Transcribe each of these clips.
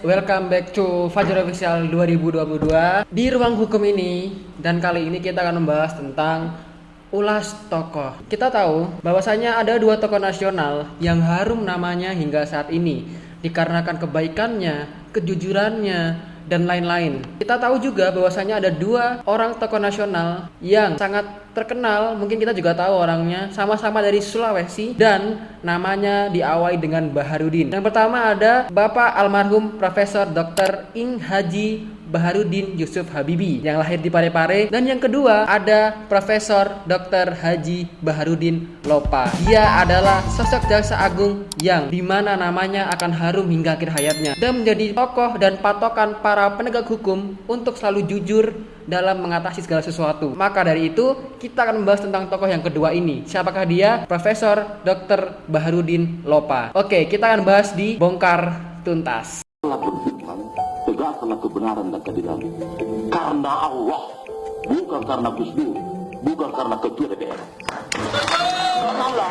Welcome back to Fajar Official 2022 Di ruang hukum ini Dan kali ini kita akan membahas tentang Ulas tokoh. Kita tahu bahwasanya ada dua tokoh nasional Yang harum namanya hingga saat ini Dikarenakan kebaikannya, kejujurannya, dan lain-lain. Kita tahu juga bahwasanya ada dua orang tokoh nasional yang sangat terkenal, mungkin kita juga tahu orangnya, sama-sama dari Sulawesi dan namanya diawali dengan Baharudin. Yang pertama ada Bapak almarhum Profesor Dr. Ing Haji Baharudin Yusuf Habibi yang lahir di Parepare dan yang kedua ada Profesor Dr. Haji Baharudin Lopa. Dia adalah sosok jaksa agung yang di mana namanya akan harum hingga akhir hayatnya dan menjadi tokoh dan patokan para penegak hukum untuk selalu jujur dalam mengatasi segala sesuatu. Maka dari itu kita akan membahas tentang tokoh yang kedua ini. Siapakah dia? Profesor Dr. Baharudin Lopa. Oke, kita akan bahas di bongkar tuntas tegakkanlah kebenaran dan keadilan. Karena Allah, bukan karena Gus Dur, bukan karena ketua DPR. Karena Allah.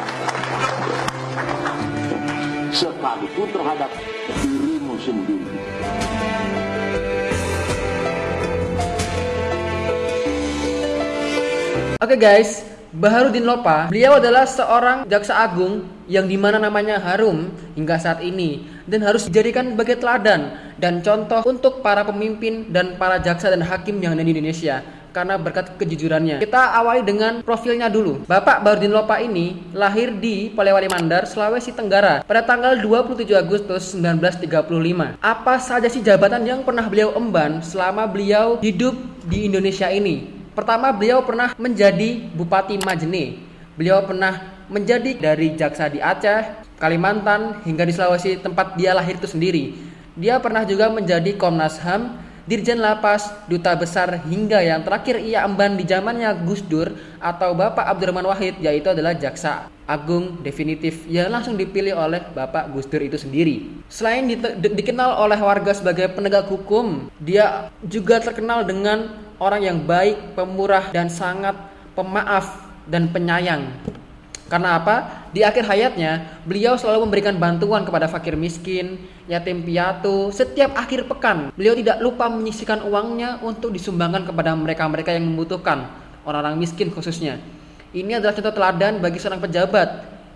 Sekalipun terhadap dirimu sendiri. Oke okay guys, Baharudin Lopa, beliau adalah seorang jaksa agung yang di mana namanya harum hingga saat ini dan harus dijadikan sebagai teladan dan contoh untuk para pemimpin dan para jaksa dan hakim yang ada di Indonesia karena berkat kejujurannya. Kita awali dengan profilnya dulu. Bapak Baharudin Lopa ini lahir di Polewali Mandar, Sulawesi Tenggara pada tanggal 27 Agustus 1935. Apa saja sih jabatan yang pernah beliau emban selama beliau hidup di Indonesia ini? Pertama, beliau pernah menjadi Bupati Majene. Beliau pernah menjadi dari jaksa di Aceh, Kalimantan, hingga di Sulawesi tempat dia lahir itu sendiri. Dia pernah juga menjadi Komnas HAM, Dirjen Lapas, Duta Besar, hingga yang terakhir ia emban di zamannya Gus Dur atau Bapak Abdurrahman Wahid, yaitu adalah Jaksa Agung definitif yang langsung dipilih oleh Bapak Gus Dur itu sendiri. Selain di, di, dikenal oleh warga sebagai penegak hukum, dia juga terkenal dengan orang yang baik, pemurah dan sangat pemaaf dan penyayang. Karena apa? Di akhir hayatnya, beliau selalu memberikan bantuan kepada fakir miskin, yatim piatu, setiap akhir pekan. Beliau tidak lupa menyisikan uangnya untuk disumbangkan kepada mereka-mereka yang membutuhkan, orang-orang miskin khususnya. Ini adalah contoh teladan bagi seorang pejabat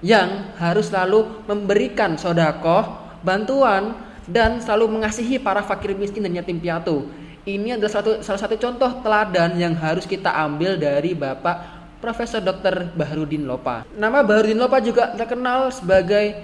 yang harus selalu memberikan sodakoh, bantuan, dan selalu mengasihi para fakir miskin dan yatim piatu. Ini adalah satu, salah satu contoh teladan yang harus kita ambil dari Bapak Profesor Dr. Baharudin Lopa. Nama Baharudin Lopa juga terkenal sebagai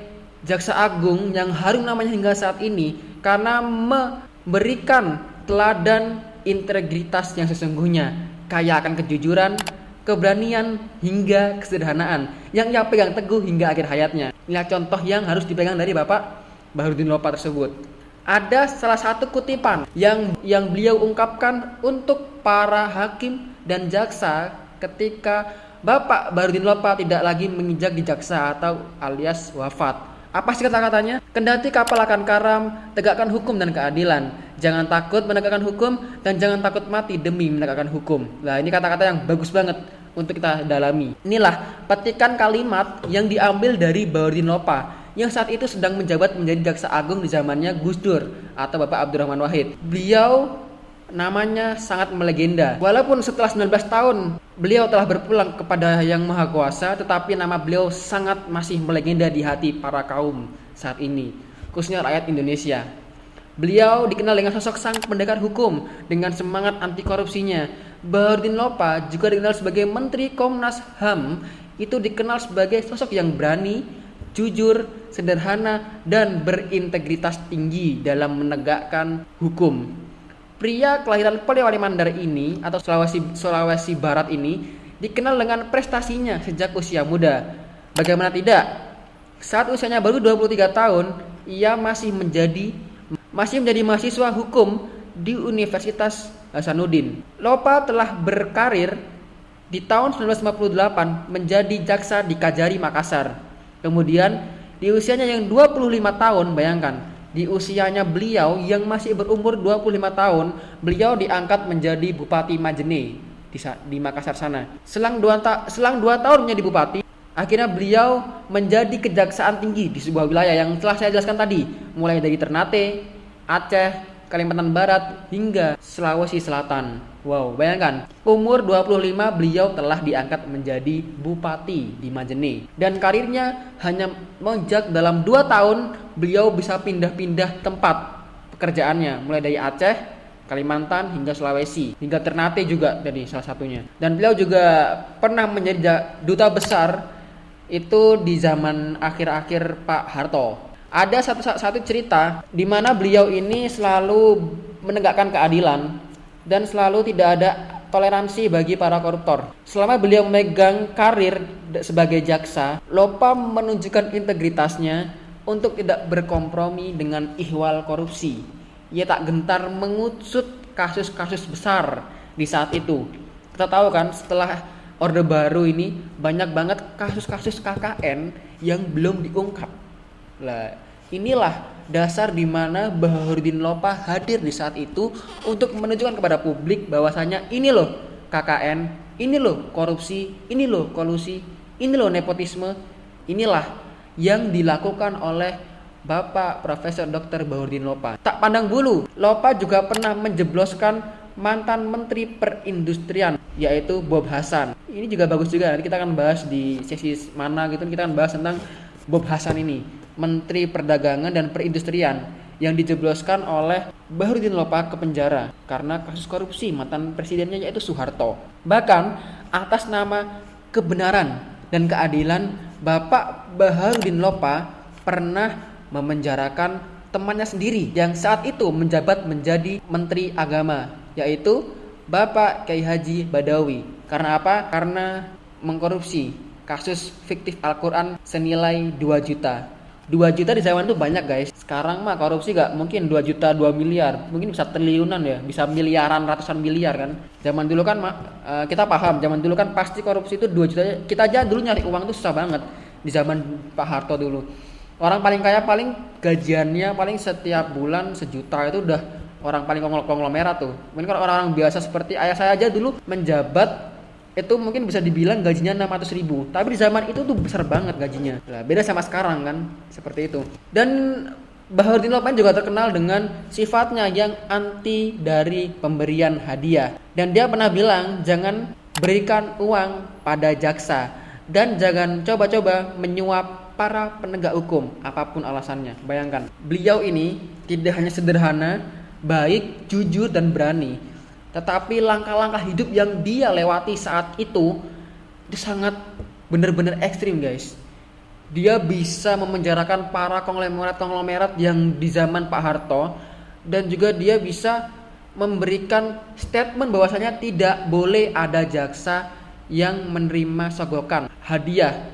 jaksa agung yang harum namanya hingga saat ini karena memberikan teladan integritas yang sesungguhnya, kaya akan kejujuran, keberanian hingga kesederhanaan yang ia pegang teguh hingga akhir hayatnya. Inilah contoh yang harus dipegang dari Bapak Baharudin Lopa tersebut ada salah satu kutipan yang yang beliau ungkapkan untuk para hakim dan jaksa ketika Bapak Barudin Lopa tidak lagi menginjak di jaksa atau alias wafat. Apa sih kata-katanya? Kendati kapal akan karam, tegakkan hukum dan keadilan. Jangan takut menegakkan hukum dan jangan takut mati demi menegakkan hukum. Nah, ini kata-kata yang bagus banget untuk kita dalami. Inilah petikan kalimat yang diambil dari Barudin Lopa yang saat itu sedang menjabat menjadi jaksa agung di zamannya Gus Dur atau Bapak Abdurrahman Wahid. Beliau namanya sangat melegenda. Walaupun setelah 19 tahun beliau telah berpulang kepada Yang Maha Kuasa, tetapi nama beliau sangat masih melegenda di hati para kaum saat ini, khususnya rakyat Indonesia. Beliau dikenal dengan sosok sang pendekar hukum dengan semangat anti korupsinya. Bahardin Lopa juga dikenal sebagai Menteri Komnas HAM, itu dikenal sebagai sosok yang berani, jujur, sederhana, dan berintegritas tinggi dalam menegakkan hukum. Pria kelahiran Polewali Mandar ini atau Sulawesi Sulawesi Barat ini dikenal dengan prestasinya sejak usia muda. Bagaimana tidak? Saat usianya baru 23 tahun, ia masih menjadi masih menjadi mahasiswa hukum di Universitas Hasanuddin. Lopa telah berkarir di tahun 1958 menjadi jaksa di Kajari Makassar. Kemudian di usianya yang 25 tahun, bayangkan, di usianya beliau yang masih berumur 25 tahun, beliau diangkat menjadi Bupati Majene di, di Makassar sana. Selang dua, ta selang dua tahun menjadi bupati, akhirnya beliau menjadi kejaksaan tinggi di sebuah wilayah yang telah saya jelaskan tadi, mulai dari Ternate Aceh, Kalimantan Barat, hingga Sulawesi Selatan. Wow, bayangkan, umur 25 beliau telah diangkat menjadi bupati di Majene. Dan karirnya hanya menjak dalam 2 tahun beliau bisa pindah-pindah tempat pekerjaannya. Mulai dari Aceh, Kalimantan hingga Sulawesi, hingga Ternate juga jadi salah satunya. Dan beliau juga pernah menjadi duta besar itu di zaman akhir-akhir Pak Harto ada satu satu cerita di mana beliau ini selalu menegakkan keadilan dan selalu tidak ada toleransi bagi para koruptor. Selama beliau memegang karir sebagai jaksa, Lopa menunjukkan integritasnya untuk tidak berkompromi dengan ihwal korupsi. Ia tak gentar mengusut kasus-kasus besar di saat itu. Kita tahu kan setelah Orde Baru ini banyak banget kasus-kasus KKN yang belum diungkap lah, inilah dasar di mana Baharudin Lopa hadir di saat itu untuk menunjukkan kepada publik bahwasanya ini loh KKN, ini loh korupsi, ini loh kolusi, ini loh nepotisme, inilah yang dilakukan oleh Bapak Profesor Dr. Baharudin Lopa. Tak pandang bulu, Lopa juga pernah menjebloskan mantan Menteri Perindustrian yaitu Bob Hasan. Ini juga bagus juga. Nanti kita akan bahas di sesi mana gitu kita akan bahas tentang Bob Hasan ini. Menteri Perdagangan dan Perindustrian yang dijebloskan oleh Bahrudin Lopa ke penjara karena kasus korupsi mantan presidennya yaitu Soeharto. Bahkan atas nama kebenaran dan keadilan Bapak Baharudin Lopa pernah memenjarakan temannya sendiri yang saat itu menjabat menjadi Menteri Agama yaitu Bapak Kiai Haji Badawi. Karena apa? Karena mengkorupsi kasus fiktif Al-Quran senilai 2 juta 2 juta di zaman itu banyak guys. Sekarang mah korupsi gak mungkin 2 juta 2 miliar. Mungkin bisa triliunan ya bisa miliaran ratusan miliar kan? Zaman dulu kan uh, kita paham zaman dulu kan pasti korupsi itu 2 juta. Kita aja dulu nyari uang itu susah banget di zaman Pak Harto dulu. Orang paling kaya paling gajiannya paling setiap bulan sejuta itu udah orang paling konglomerat tuh. Mungkin kalau orang-orang biasa seperti ayah saya aja dulu menjabat itu mungkin bisa dibilang gajinya 600 ribu. Tapi di zaman itu tuh besar banget gajinya. Lah beda sama sekarang kan seperti itu. Dan Baharudin Lopan juga terkenal dengan sifatnya yang anti dari pemberian hadiah. Dan dia pernah bilang jangan berikan uang pada jaksa dan jangan coba-coba menyuap para penegak hukum apa pun alasannya. Bayangkan beliau ini tidak hanya sederhana baik jujur dan berani tetapi langkah-langkah hidup yang dia lewati saat itu itu sangat benar-benar ekstrim guys. Dia bisa memenjarakan para konglomerat-konglomerat yang di zaman Pak Harto dan juga dia bisa memberikan statement bahwasanya tidak boleh ada jaksa yang menerima sogokan hadiah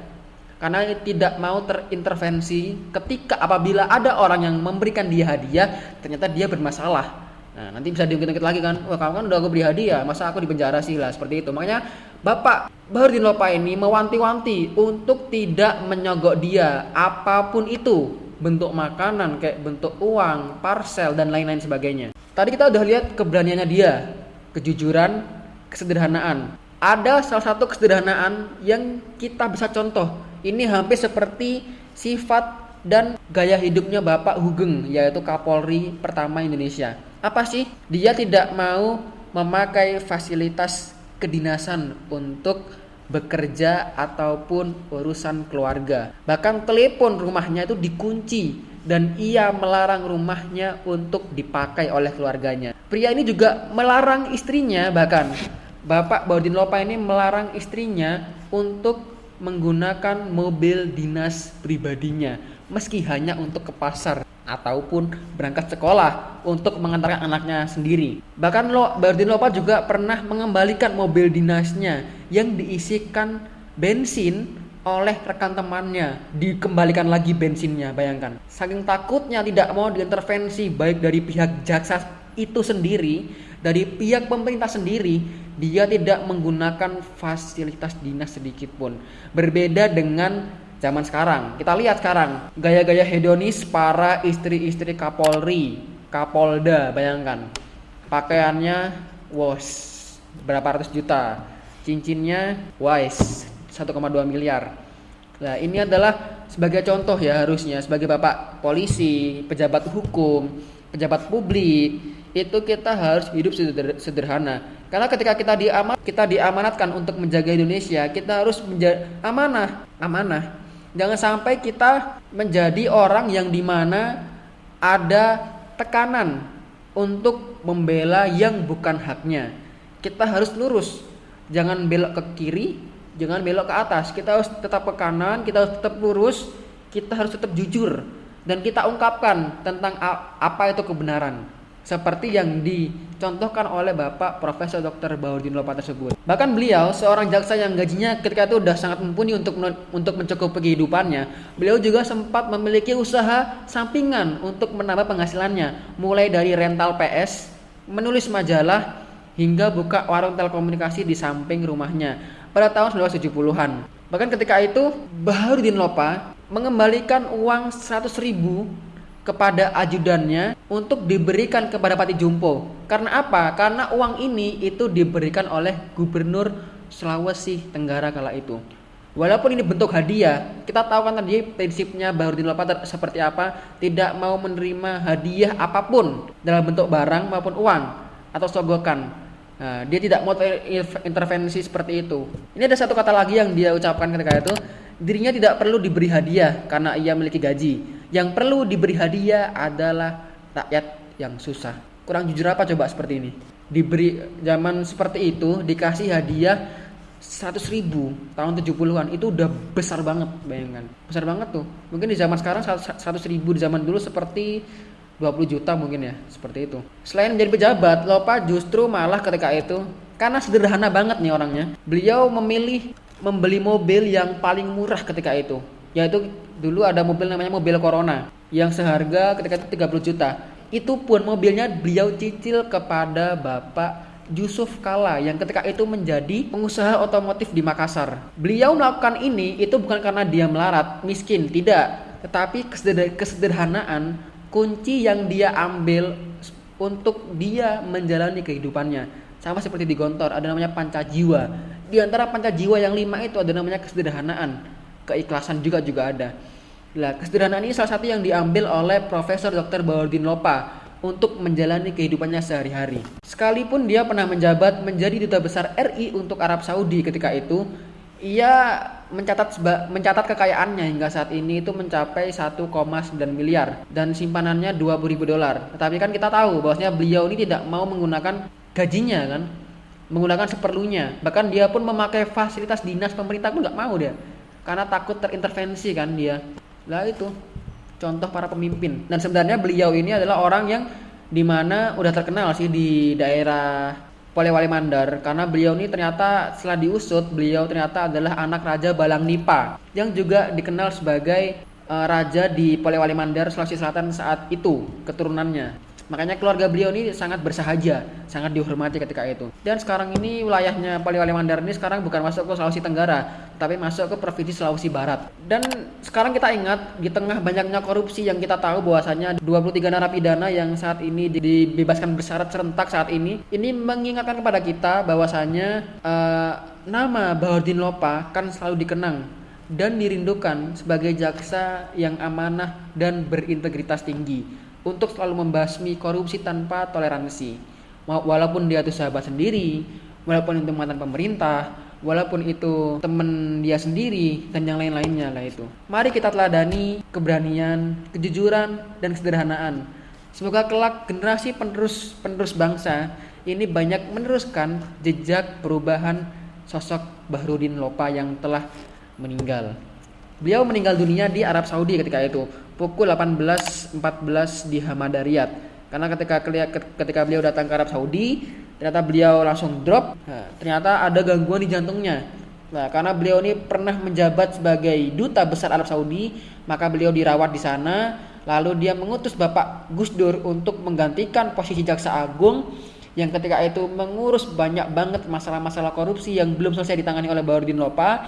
karena tidak mau terintervensi ketika apabila ada orang yang memberikan dia hadiah ternyata dia bermasalah Nah, nanti bisa diungkit-ungkit lagi kan, wah kamu kan udah aku beri hadiah, masa aku di penjara sih lah, seperti itu. Makanya Bapak Bahurdin Lopa ini mewanti-wanti untuk tidak menyogok dia apa pun itu, bentuk makanan, kayak bentuk uang, parcel, dan lain-lain sebagainya. Tadi kita udah lihat keberaniannya dia, kejujuran, kesederhanaan. Ada salah satu kesederhanaan yang kita bisa contoh. Ini hampir seperti sifat dan gaya hidupnya Bapak Hugeng, yaitu Kapolri pertama Indonesia apa sih? Dia tidak mau memakai fasilitas kedinasan untuk bekerja ataupun urusan keluarga. Bahkan telepon rumahnya itu dikunci dan ia melarang rumahnya untuk dipakai oleh keluarganya. Pria ini juga melarang istrinya bahkan Bapak Baudin Lopa ini melarang istrinya untuk menggunakan mobil dinas pribadinya meski hanya untuk ke pasar ataupun berangkat sekolah untuk mengantarkan anaknya sendiri. Bahkan Lo, Bardin Lopa juga pernah mengembalikan mobil dinasnya yang diisikan bensin oleh rekan temannya. Dikembalikan lagi bensinnya bayangkan. Saking takutnya tidak mau diintervensi baik dari pihak jaksa itu sendiri dari pihak pemerintah sendiri dia tidak menggunakan fasilitas dinas sedikit pun. Berbeda dengan zaman sekarang. Kita lihat sekarang gaya-gaya hedonis para istri-istri Kapolri, Kapolda, bayangkan. Pakaiannya was berapa ratus juta. Cincinnya wise 1,2 miliar. Nah, ini adalah sebagai contoh ya harusnya sebagai Bapak polisi, pejabat hukum, pejabat publik itu kita harus hidup sederhana karena ketika kita diaman kita diamanatkan untuk menjaga Indonesia kita harus menjadi amanah amanah jangan sampai kita menjadi orang yang di mana ada tekanan untuk membela yang bukan haknya. Kita harus lurus. Jangan belok ke kiri jangan belok ke atas. Kita harus tetap ke kanan kita harus tetap lurus. Kita harus tetap jujur. Dan kita ungkapkan tentang apa itu kebenaran seperti yang dicontohkan oleh Bapak Profesor Dr. Baudin Lopa tersebut. Bahkan beliau seorang jaksa yang gajinya ketika itu sudah sangat mumpuni untuk untuk mencukupi kehidupannya. Beliau juga sempat memiliki usaha sampingan untuk menambah penghasilannya, mulai dari rental PS, menulis majalah, hingga buka warung telekomunikasi di samping rumahnya pada tahun 1970-an. Bahkan ketika itu Baharudin Lopa mengembalikan uang 100 ribu kepada ajudannya untuk diberikan kepada Pati Jumpo. Karena apa? Karena uang ini itu diberikan oleh Gubernur Sulawesi Tenggara kala itu. Walaupun ini bentuk hadiah, kita tahu kan tadi prinsipnya Bahurudin Lopa seperti apa, tidak mau menerima hadiah apa pun dalam bentuk barang maupun uang atau sogokan. Nah, dia tidak mau intervensi seperti itu. Ini ada satu kata lagi yang dia ucapkan ketika itu, dirinya tidak perlu diberi hadiah karena ia memiliki gaji yang perlu diberi hadiah adalah rakyat yang susah. Kurang jujur apa coba seperti ini? Diberi zaman seperti itu dikasih hadiah 100 ribu tahun 70-an itu udah besar banget bayangkan besar banget tuh mungkin di zaman sekarang 100 ribu di zaman dulu seperti 20 juta mungkin ya seperti itu selain menjadi pejabat Lopa justru malah ketika itu karena sederhana banget nih orangnya beliau memilih membeli mobil yang paling murah ketika itu yaitu dulu ada mobil namanya mobil Corona yang seharga ketika itu 30 juta. Itu pun mobilnya beliau cicil kepada Bapak Yusuf Kala yang ketika itu menjadi pengusaha otomotif di Makassar. Beliau melakukan ini itu bukan karena dia melarat, miskin, tidak, tetapi kesederhanaan kunci yang dia ambil untuk dia menjalani kehidupannya. Sama seperti di Gontor, ada namanya panca jiwa. Di antara panca yang lima itu ada namanya kesederhanaan keikhlasan juga juga ada. Nah, kesederhanaan ini salah satu yang diambil oleh Profesor Dr. Baudin Lopa untuk menjalani kehidupannya sehari-hari. Sekalipun dia pernah menjabat menjadi duta besar RI untuk Arab Saudi ketika itu, ia mencatat mencatat kekayaannya hingga saat ini itu mencapai 1,9 miliar dan simpanannya 20 ribu dolar. Tetapi kan kita tahu bahwasanya beliau ini tidak mau menggunakan gajinya kan, menggunakan seperlunya. Bahkan dia pun memakai fasilitas dinas pemerintah pun nggak mau dia karena takut terintervensi kan dia. Lah itu contoh para pemimpin. Dan sebenarnya beliau ini adalah orang yang di mana udah terkenal sih di daerah Polewali Mandar. Karena beliau ini ternyata setelah diusut beliau ternyata adalah anak Raja Balang Nipa yang juga dikenal sebagai uh, raja di Polewali Mandar Sulawesi Selatan saat itu keturunannya Makanya keluarga beliau ini sangat bersahaja, sangat dihormati ketika itu. Dan sekarang ini wilayahnya Poliwali Mandar ini sekarang bukan masuk ke Sulawesi Tenggara, tapi masuk ke Provinsi Sulawesi Barat. Dan sekarang kita ingat di tengah banyaknya korupsi yang kita tahu bahwasanya 23 narapidana yang saat ini dibebaskan bersyarat serentak saat ini, ini mengingatkan kepada kita bahwasanya uh, nama Bahordin Lopa kan selalu dikenang dan dirindukan sebagai jaksa yang amanah dan berintegritas tinggi untuk selalu membasmi korupsi tanpa toleransi. Walaupun dia itu sahabat sendiri, walaupun itu mantan pemerintah, walaupun itu teman dia sendiri dan yang lain-lainnya lah itu. Mari kita teladani keberanian, kejujuran dan kesederhanaan. Semoga kelak generasi penerus penerus bangsa ini banyak meneruskan jejak perubahan sosok Bahrudin Lopa yang telah meninggal. Beliau meninggal dunia di Arab Saudi ketika itu pukul 18.14 di Hamadariat. Karena ketika ketika beliau datang ke Arab Saudi, ternyata beliau langsung drop. Nah, ternyata ada gangguan di jantungnya. Nah, karena beliau ini pernah menjabat sebagai duta besar Arab Saudi, maka beliau dirawat di sana. Lalu dia mengutus Bapak Gus Dur untuk menggantikan posisi jaksa agung yang ketika itu mengurus banyak banget masalah-masalah korupsi yang belum selesai ditangani oleh Baharudin Lopa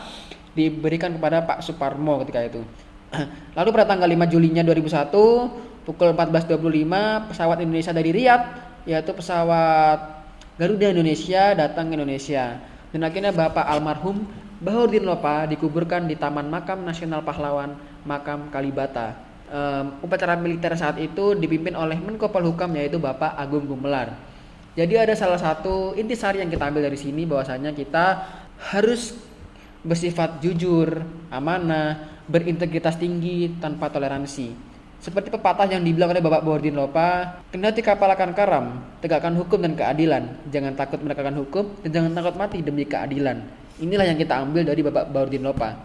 diberikan kepada Pak Suparmo ketika itu. Lalu pada tanggal 5 Julinya 2001 pukul 14.25 pesawat Indonesia dari Riyadh yaitu pesawat Garuda Indonesia datang ke Indonesia dan akhirnya Bapak almarhum Bahurdin Lopa dikuburkan di Taman Makam Nasional Pahlawan Makam Kalibata um, upacara militer saat itu dipimpin oleh Menko Polhukam yaitu Bapak Agung Gumelar. Jadi ada salah satu intisari yang kita ambil dari sini bahwasanya kita harus bersifat jujur, amanah, berintegritas tinggi tanpa toleransi. Seperti pepatah yang dibilang oleh Bapak Bordin Lopa, kendati kapal akan karam, tegakkan hukum dan keadilan. Jangan takut menegakkan hukum dan jangan takut mati demi keadilan. Inilah yang kita ambil dari Bapak Bordin Lopa.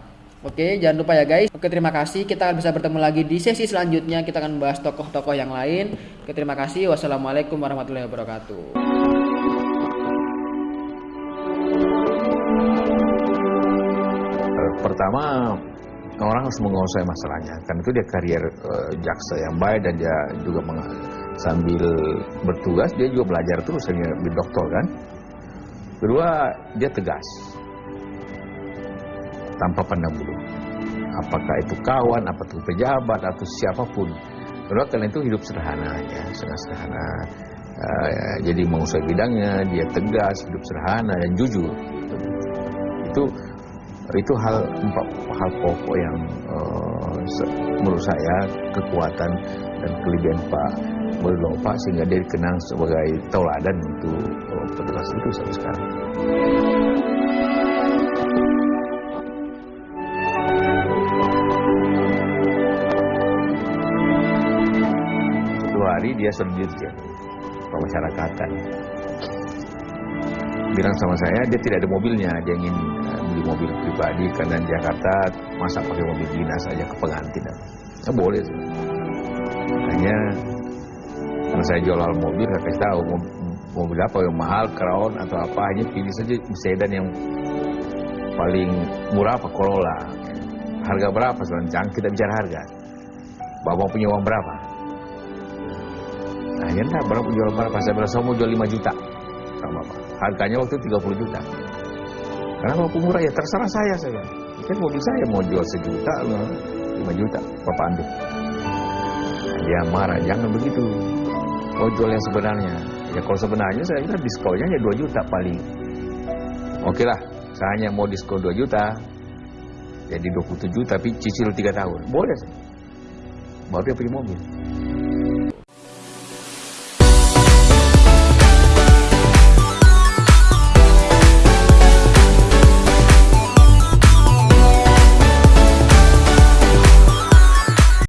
Oke, jangan lupa ya guys. Oke, terima kasih. Kita akan bisa bertemu lagi di sesi selanjutnya. Kita akan membahas tokoh-tokoh yang lain. Oke, terima kasih. Wassalamualaikum warahmatullahi wabarakatuh. Pertama, orang harus menguasai masalahnya. Kan itu dia karier uh, jaksa yang baik dan dia juga sambil bertugas dia juga belajar terus jadi dokter kan? Kedua dia tegas. Tanpa pandang bulu. Apakah itu kawan apa itu pejabat atau siapa pun. Kedua karena itu hidup sederhana ya. Sangat sederhana. Uh, jadi menguasai bidangnya dia tegas hidup sederhana dan jujur. Itu itu hal hal pokok yang uh, menurut saya kekuatan dan kelebihan Pak Muldoko sehingga dia dikenang sebagai tauladan untuk uh, petugas itu sampai sekarang. Dua hari dia sendiri ya, pemasyarakatan bilang sama saya dia tidak ada mobilnya dia ingin uh, beli mobil pribadi karena di Jakarta masa pakai mobil dinas saja ke pengantin ya boleh sih. Hanya karena saya jual mobil saya kasih tahu mobil apa yang mahal crown atau apa hanya pilih saja sedan yang paling murah apa Corolla. Harga berapa? Sekarang jangan kita bicara harga. Bapak punya uang berapa? Nah ya enggak berapa jual berapa? Saya bilang saya mau jual 5 juta harganya waktu 30 juta. Karena kalau murah ya terserah saya saya. Kan mobil saya mau jual sejuta 5 juta bapak ambil dia marah jangan begitu. Mau jual yang sebenarnya. Ya kalau sebenarnya saya kira diskonnya hanya 2 juta paling. Oke lah saya hanya mau diskon 2 juta. Jadi 27 juta tapi cicil 3 tahun. Boleh baru dia punya mobil